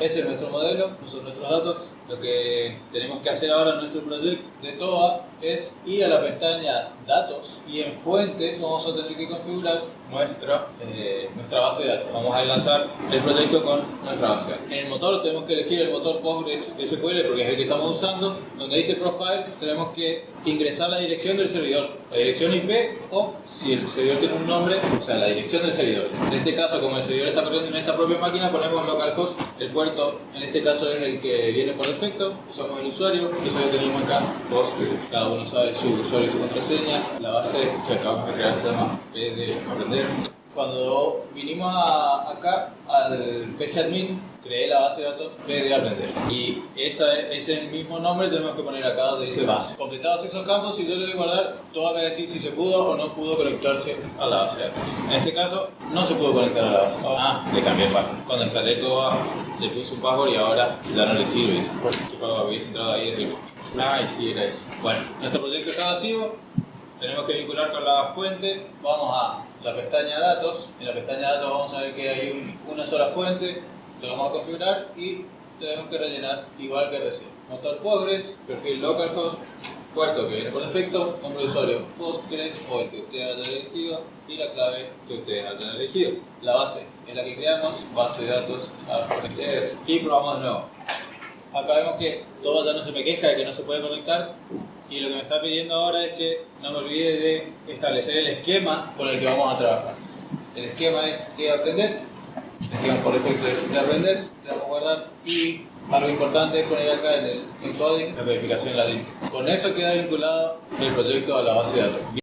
ese es nuestro modelo, son nuestros datos. Lo que tenemos que hacer ahora en nuestro proyecto de TOA es ir a la pestaña Datos y en Fuentes vamos a tener que configurar nuestra, eh, nuestra base de datos. Vamos a enlazar el proyecto con nuestra base de datos. En el motor tenemos que elegir el motor PostgreSQL porque es el que estamos usando. Donde dice Profile tenemos que ingresar la dirección del servidor, la dirección IP o si el servidor tiene un nombre, o sea, la dirección del servidor. En este caso, como el servidor está corriendo en esta propia máquina, ponemos localhost. El puerto en este caso es el que viene por defecto. Usamos el usuario, eso ya tenemos acá, Postgres. Cada uno sabe su usuario y su contraseña. La base que acabamos de crear se llama P de aprender. Cuando vinimos a- acá al pgadmin, creé la base de datos P de aprender. Y esa, ese mismo nombre tenemos que poner acá donde dice base. Completados esos campos, si yo le doy guardar, todo va a decir si se pudo o no pudo conectarse a la base de datos. En este caso, no se pudo conectar a la base. Ah, le cambié el password. Cuando instalé todo, le puse un password y ahora ya no le sirve. Dice, ¿qué password habías entrado ahí desde. Ah, y sí, era eso. Bueno, nuestro proyecto está vacío. Tenemos que vincular con la fuente. Vamos a la pestaña datos. En la pestaña datos vamos a ver que hay un- una sola fuente. Lo vamos a configurar y tenemos que rellenar igual que recién. Motor Postgres, perfil localhost, puerto que viene por defecto, nombre de usuario Postgres o el que usted haya elegido y la clave que ustedes hayan elegido. La base es la que creamos, base de datos y probamos de nuevo. Acá vemos que todo ya no se me queja de que no se puede conectar y lo que me está pidiendo ahora es que no me olvide de establecer el esquema con el que vamos a trabajar. El esquema es que aprender, el esquema por defecto es que aprender, le vamos a guardar y algo importante es poner acá en el encoding la verificación ladín. Con eso queda vinculado el proyecto a la base de datos.